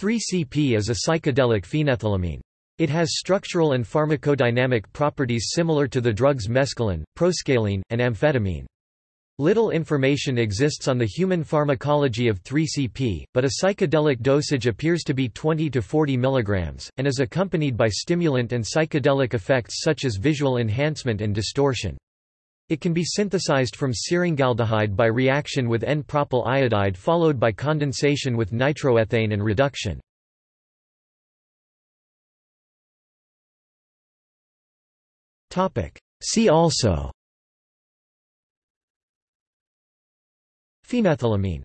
3-CP is a psychedelic phenethylamine. It has structural and pharmacodynamic properties similar to the drugs mescaline, proscaline, and amphetamine. Little information exists on the human pharmacology of 3-CP, but a psychedelic dosage appears to be 20 to 40 mg, and is accompanied by stimulant and psychedelic effects such as visual enhancement and distortion. It can be synthesized from syringaldehyde by reaction with N-propyl iodide followed by condensation with nitroethane and reduction. See also. Phenethylamine